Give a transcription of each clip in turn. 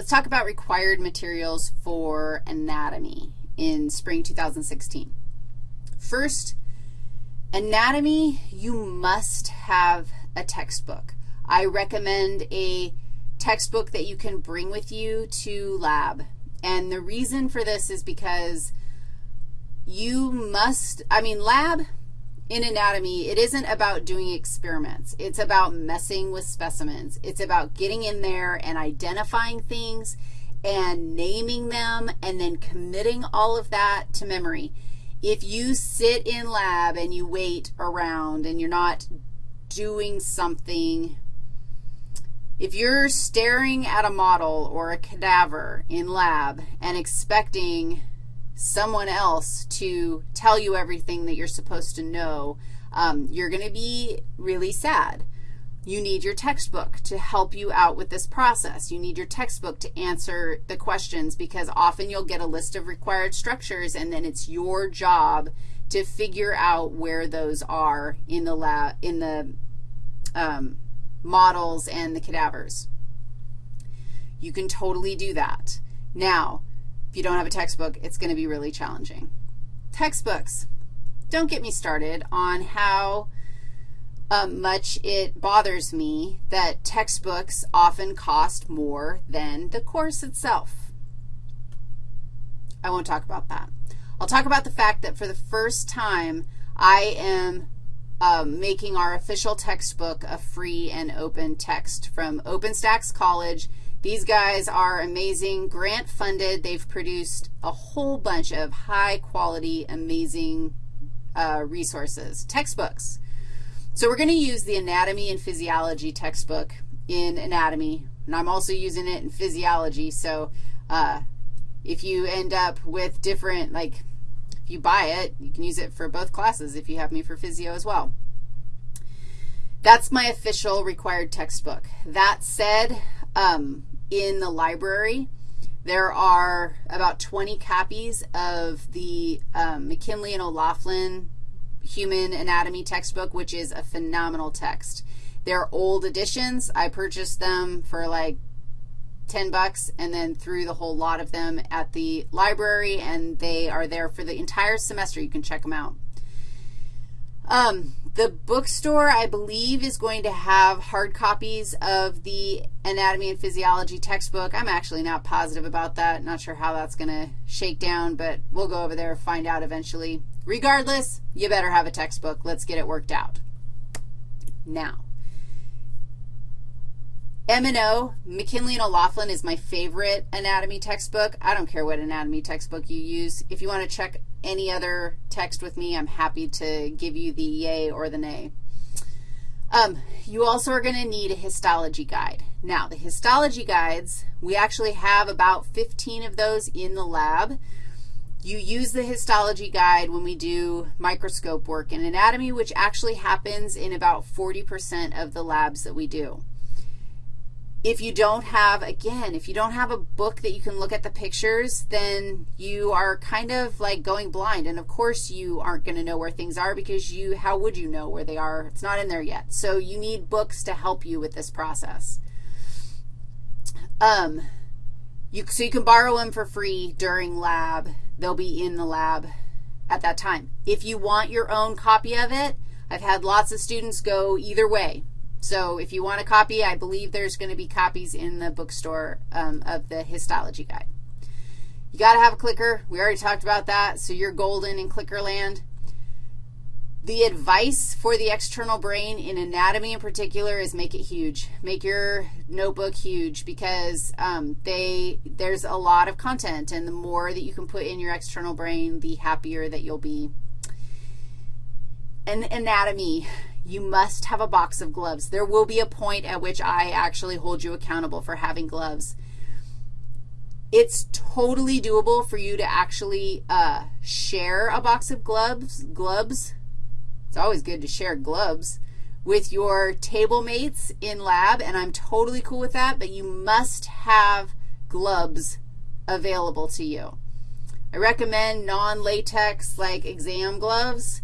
Let's talk about required materials for anatomy in spring 2016. First, anatomy, you must have a textbook. I recommend a textbook that you can bring with you to lab. And the reason for this is because you must, I mean, lab in anatomy, it isn't about doing experiments. It's about messing with specimens. It's about getting in there and identifying things and naming them and then committing all of that to memory. If you sit in lab and you wait around and you're not doing something if you're staring at a model or a cadaver in lab and expecting someone else to tell you everything that you're supposed to know, um, you're going to be really sad. You need your textbook to help you out with this process. You need your textbook to answer the questions because often you'll get a list of required structures and then it's your job to figure out where those are in the lab, in the um, models and the cadavers. You can totally do that. Now, if you don't have a textbook, it's going to be really challenging. Textbooks. Don't get me started on how um, much it bothers me that textbooks often cost more than the course itself. I won't talk about that. I'll talk about the fact that for the first time, I am um, making our official textbook a free and open text from OpenStax College. These guys are amazing, grant funded. They've produced a whole bunch of high quality, amazing uh, resources, textbooks. So we're going to use the anatomy and physiology textbook in anatomy, and I'm also using it in physiology. So uh, if you end up with different, like if you buy it, you can use it for both classes if you have me for physio as well. That's my official required textbook. That said, um, in the library, there are about 20 copies of the um, McKinley and O'Loughlin Human Anatomy textbook, which is a phenomenal text. They're old editions. I purchased them for like 10 bucks and then threw the whole lot of them at the library, and they are there for the entire semester. You can check them out. Um, the bookstore, I believe, is going to have hard copies of the anatomy and physiology textbook. I'm actually not positive about that. Not sure how that's going to shake down, but we'll go over there and find out eventually. Regardless, you better have a textbook. Let's get it worked out. Now, M&O, McKinley and O'Loughlin is my favorite anatomy textbook. I don't care what anatomy textbook you use. If you want to check any other text with me, I'm happy to give you the yay or the nay. Um, you also are going to need a histology guide. Now, the histology guides, we actually have about 15 of those in the lab. You use the histology guide when we do microscope work in anatomy, which actually happens in about 40% of the labs that we do if you don't have, again, if you don't have a book that you can look at the pictures, then you are kind of like going blind. And, of course, you aren't going to know where things are because you, how would you know where they are? It's not in there yet. So you need books to help you with this process. Um, you, so you can borrow them for free during lab. They'll be in the lab at that time. If you want your own copy of it, I've had lots of students go either way. So if you want a copy, I believe there's going to be copies in the bookstore um, of the histology guide. You got to have a clicker. We already talked about that, so you're golden in clicker land. The advice for the external brain in anatomy in particular is make it huge. Make your notebook huge because um, they, there's a lot of content, and the more that you can put in your external brain, the happier that you'll be. And anatomy, you must have a box of gloves. There will be a point at which I actually hold you accountable for having gloves. It's totally doable for you to actually uh, share a box of gloves, gloves. It's always good to share gloves with your table mates in lab, and I'm totally cool with that, but you must have gloves available to you. I recommend non-latex like exam gloves.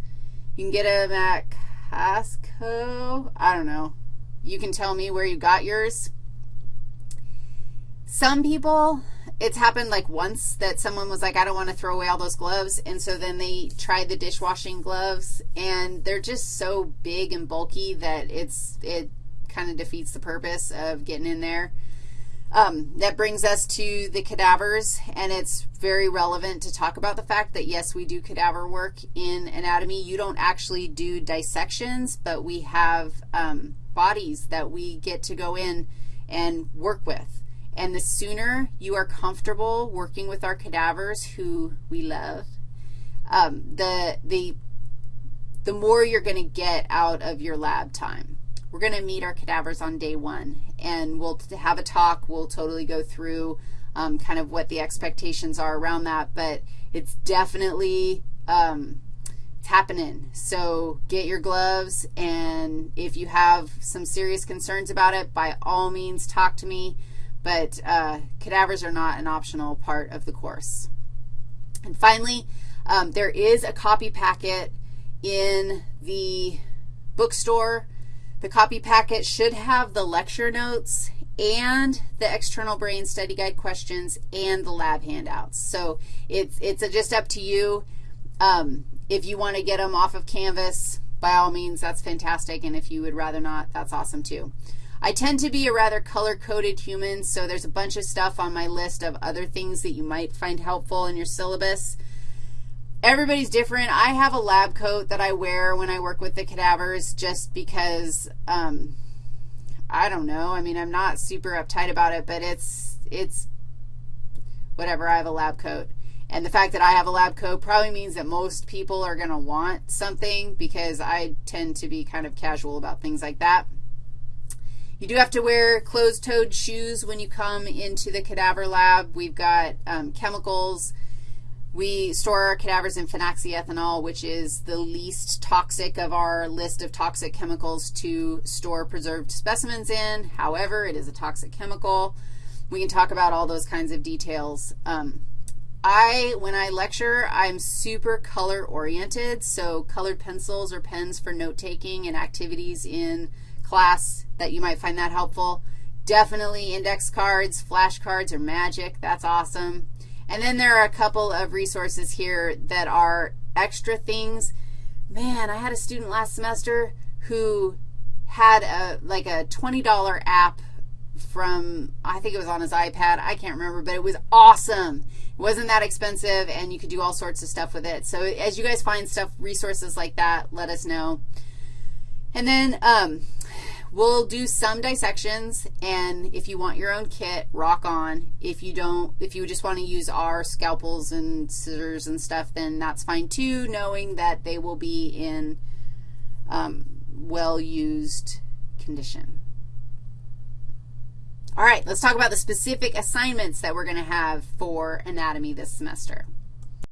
You can get them at Costco. I don't know. You can tell me where you got yours. Some people, it's happened like once that someone was like, I don't want to throw away all those gloves, and so then they tried the dishwashing gloves, and they're just so big and bulky that it's, it kind of defeats the purpose of getting in there. Um, that brings us to the cadavers, and it's very relevant to talk about the fact that, yes, we do cadaver work in anatomy. You don't actually do dissections, but we have um, bodies that we get to go in and work with. And the sooner you are comfortable working with our cadavers, who we love, um, the, the, the more you're going to get out of your lab time. We're going to meet our cadavers on day one, and we'll have a talk. We'll totally go through um, kind of what the expectations are around that, but it's definitely um, it's happening. So get your gloves, and if you have some serious concerns about it, by all means talk to me, but uh, cadavers are not an optional part of the course. And finally, um, there is a copy packet in the bookstore the copy packet should have the lecture notes and the external brain study guide questions and the lab handouts. So it's, it's just up to you. Um, if you want to get them off of Canvas, by all means, that's fantastic, and if you would rather not, that's awesome too. I tend to be a rather color-coded human, so there's a bunch of stuff on my list of other things that you might find helpful in your syllabus. Everybody's different. I have a lab coat that I wear when I work with the cadavers just because, um, I don't know. I mean, I'm not super uptight about it, but it's, it's whatever. I have a lab coat. And the fact that I have a lab coat probably means that most people are going to want something because I tend to be kind of casual about things like that. You do have to wear closed-toed shoes when you come into the cadaver lab. We've got um, chemicals we store our cadavers in phenoxyethanol, which is the least toxic of our list of toxic chemicals to store preserved specimens in. However, it is a toxic chemical. We can talk about all those kinds of details. Um, I, when I lecture, I'm super color-oriented, so colored pencils or pens for note-taking and activities in class that you might find that helpful. Definitely index cards, flashcards, or magic. That's awesome. And then there are a couple of resources here that are extra things. Man, I had a student last semester who had a like a $20 app from, I think it was on his iPad. I can't remember, but it was awesome. It wasn't that expensive, and you could do all sorts of stuff with it. So as you guys find stuff, resources like that, let us know. And then um, We'll do some dissections, and if you want your own kit, rock on. If you don't, if you just want to use our scalpels and scissors and stuff, then that's fine too, knowing that they will be in um, well-used condition. All right, let's talk about the specific assignments that we're going to have for anatomy this semester.